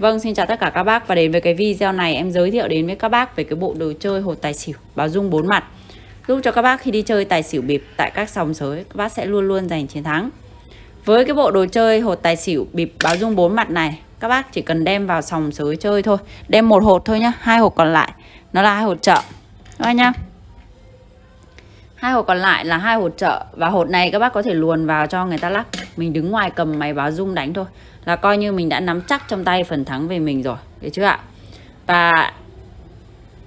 Vâng, xin chào tất cả các bác và đến với cái video này em giới thiệu đến với các bác về cái bộ đồ chơi hột tài xỉu báo dung bốn mặt giúp cho các bác khi đi chơi tài xỉu bịp tại các sòng sới các bác sẽ luôn luôn giành chiến thắng. Với cái bộ đồ chơi hột tài xỉu bịp báo dung bốn mặt này các bác chỉ cần đem vào sòng sới chơi thôi, đem một hột thôi nhá, hai hột còn lại nó là hai hột chợ. Các bác nhá. Hai hột còn lại là hai hột trợ và hột này các bác có thể luồn vào cho người ta lắc. Mình đứng ngoài cầm máy báo dung đánh thôi. Là coi như mình đã nắm chắc trong tay phần thắng về mình rồi. Được chưa ạ? Và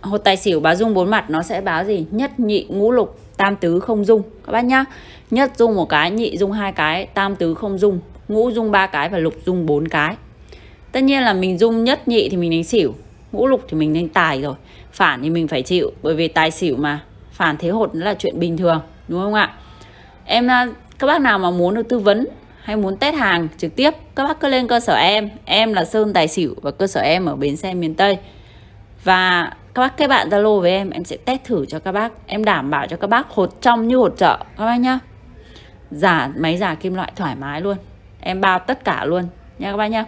hột tài xỉu báo dung bốn mặt nó sẽ báo gì? Nhất nhị ngũ lục, tam tứ không dung. Các bác nhá. Nhất dung một cái, nhị dung hai cái, tam tứ không dung. Ngũ dung ba cái và lục dung bốn cái. Tất nhiên là mình dung nhất nhị thì mình đánh xỉu. Ngũ lục thì mình đánh tài rồi. Phản thì mình phải chịu. Bởi vì tài xỉu mà phản thế hột là chuyện bình thường, đúng không ạ? Em à, các bác nào mà muốn được tư vấn hay muốn test hàng trực tiếp, các bác cứ lên cơ sở em. Em là Sơn Tài Xỉu và cơ sở em ở bến xe miền Tây. Và các bác kết bạn Zalo với em em sẽ test thử cho các bác. Em đảm bảo cho các bác hột trong như hột chợ các bác nhá. Giả, máy giả kim loại thoải mái luôn. Em bao tất cả luôn, nha các bác nhá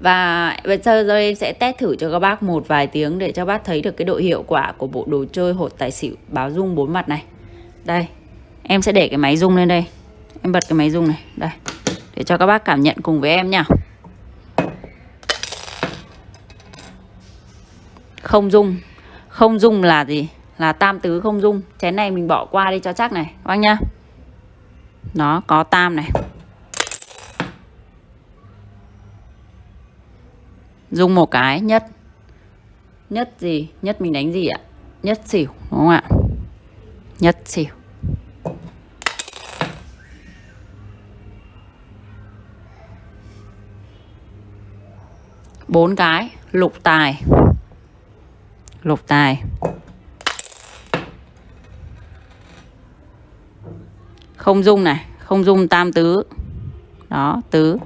và bây giờ rồi em sẽ test thử cho các bác một vài tiếng để cho bác thấy được cái độ hiệu quả của bộ đồ chơi hột tài xỉu báo dung bốn mặt này. Đây, em sẽ để cái máy rung lên đây. Em bật cái máy rung này, Đây. Để cho các bác cảm nhận cùng với em nha. Không rung Không rung là gì? Là tam tứ không rung. Chén này mình bỏ qua đi cho chắc này, Các bác nhá. Nó có tam này. Dung một cái, nhất. Nhất gì? Nhất mình đánh gì ạ? Nhất xỉu, đúng không ạ? Nhất xỉu. Bốn cái. Lục tài. Lục tài. Không dung này. Không dung tam tứ. Đó, tứ.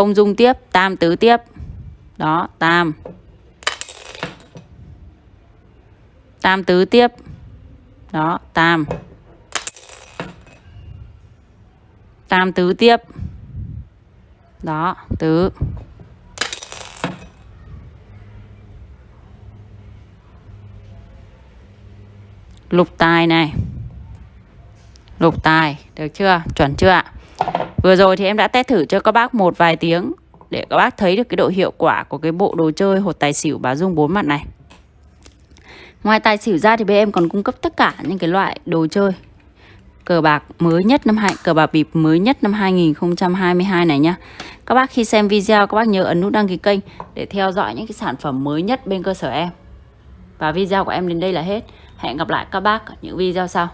Không dung tiếp, tam tứ tiếp. Đó, tam. Tam tứ tiếp. Đó, tam. Tam tứ tiếp. Đó, tứ. Lục tài này. Lục tài, được chưa? Chuẩn chưa ạ? Vừa rồi thì em đã test thử cho các bác một vài tiếng để các bác thấy được cái độ hiệu quả của cái bộ đồ chơi hột tài xỉu báo dung bốn mặt này ngoài tài xỉu ra thì bên em còn cung cấp tất cả những cái loại đồ chơi cờ bạc mới nhất năm hai, cờ bạc bịp mới nhất năm 2022 này nhá. Các bác khi xem video, các bác nhớ ấn nút đăng ký kênh để theo dõi những cái sản phẩm mới nhất bên cơ sở em. Và video của em đến đây là hết. Hẹn gặp lại các bác ở những video sau.